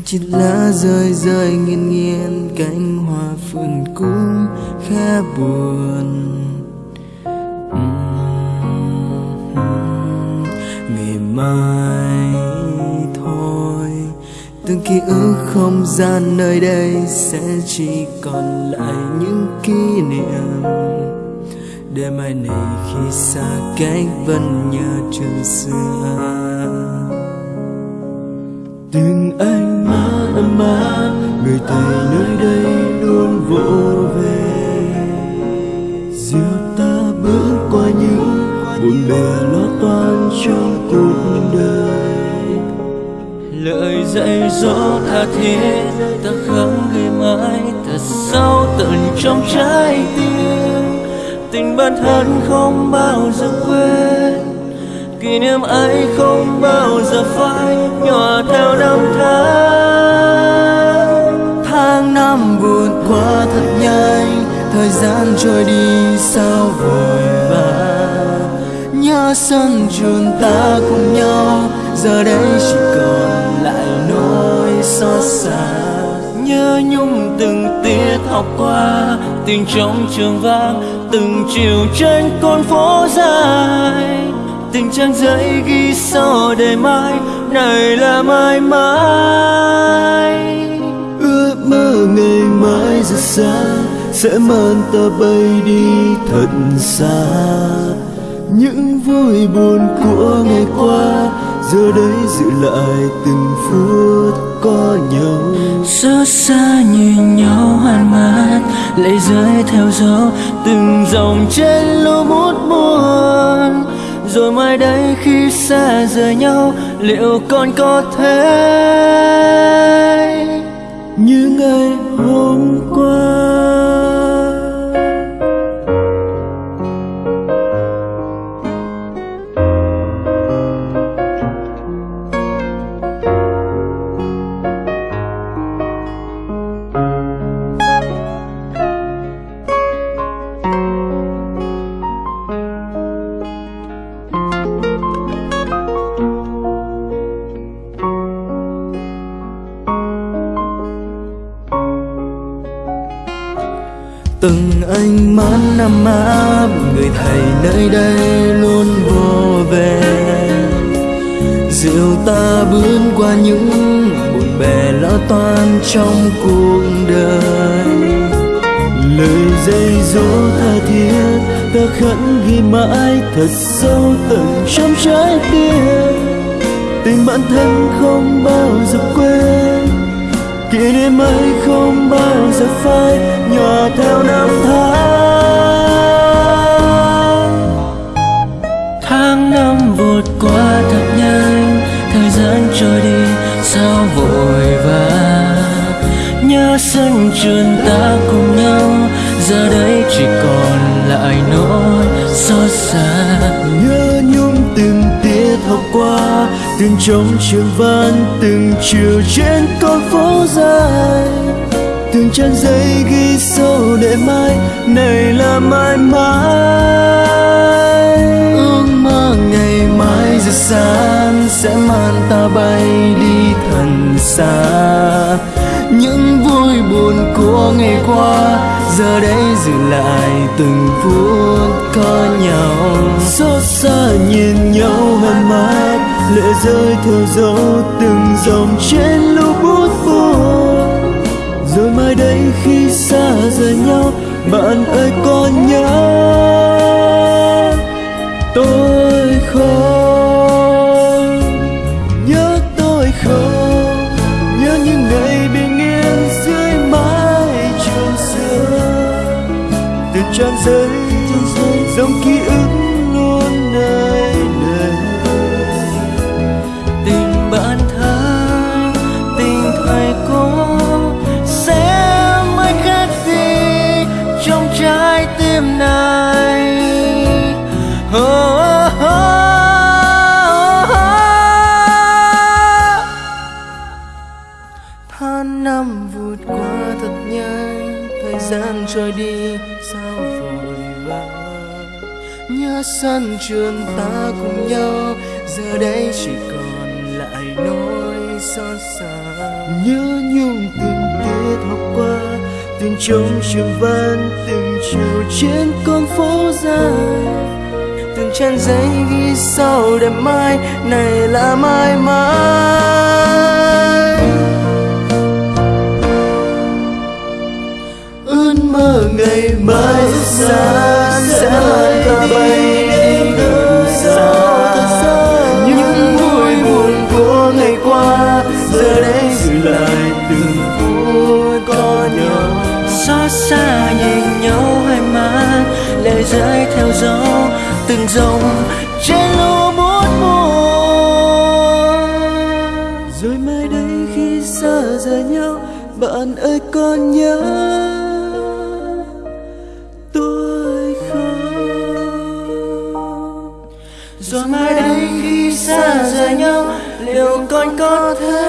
từng chiếc lá rơi rơi nghiêng nghiêng, cánh hoa phượng cũng khẽ buồn. Ngày mai thôi, từng ký ức không gian nơi đây sẽ chỉ còn lại những kỷ niệm. Để mai này khi xa cách vẫn nhớ trường xưa từng anh mát ấm áp người thầy nơi đây luôn vỗ về. Dìu ta bước qua những buồn bề lo toan trong cuộc đời. Lời dạy dỗ tha thiết, ta khắc ghi mãi thật sâu tận trong trái tim. Tình bản thân không bao giờ quên kỷ niệm ấy không bao giờ phai nhỏ theo năm tháng. Tháng năm vụt qua thật nhanh, thời gian trôi đi sao vội vã nhớ sân trường ta cùng nhau, giờ đây chỉ còn lại nỗi xót xa. Nhớ nhung từng tiết học qua tình trong trường vang, từng chiều trên con phố dài tình trang giấy ghi sâu đời mai này là mãi mãi ước mơ ngày mai rất xa sẽ mang ta bay đi thật xa. Những vui buồn của ngày qua giờ đây giữ lại từng phút có nhau. Xót xa nhìn nhau hàn mát lệ rơi theo gió từng dòng trên lô bút buồn rồi mai đây khi xa rời nhau liệu còn có thể như ngày từng ánh mắt năm áp người thầy nơi đây luôn vô về. Dìu ta bước qua những buồn bè lo toan trong cuộc đời. Lời dây dỗ tha thiết, ta khẩn ghi mãi thật sâu tận trong trái tim. Tình bản thân không bao giờ quên, kỷ niệm ấy không bao giờ phai, nhòa theo năm tháng. Tháng năm vụt qua thật nhanh, thời gian trôi đi, sao vội vã nhớ sân trường ta cùng nhau, giờ đây chỉ còn lại nỗi xót xa. Từng trong trường văn từng chiều trên con phố dài. Từng trang giấy ghi sâu để mai, này là mãi mãi. Ước mơ ngày mai giờ sáng sẽ mang ta bay đi thần xa. Những vui buồn của ngày qua, giờ đây giữ lại từng phút có nhau. Xót xa nhìn nhau hờn mai lệ rơi theo gió từng dòng trên lưu bút buồn rồi mai đây khi xa rời nhau, bạn ơi có nhớ tôi không. Nhớ tôi không, nhớ những ngày bình yên dưới mái trường xưa. Từ trang giấy tim oh, oh, oh, tháng năm vụt qua thật nhanh thời gian trôi đi sao vội vã nhớ sân trường ta cùng nhau giờ đây chỉ còn lại nỗi xót xa. Nhớ nhung từng tiết học qua từng trống trường văn từng chiều trên con phố dài. Từng trang giấy ghi sau đẹp mai, này là mãi mãi ước mơ ngày mai rất xa. Xa nhìn nhau hai mắt lệ rơi theo gió, từng dòng trên lúa bút mùa. Rồi mai đây khi xa rời nhau, bạn ơi con nhớ tôi không? Rồi mai đây khi xa rời nhau, liệu con có thể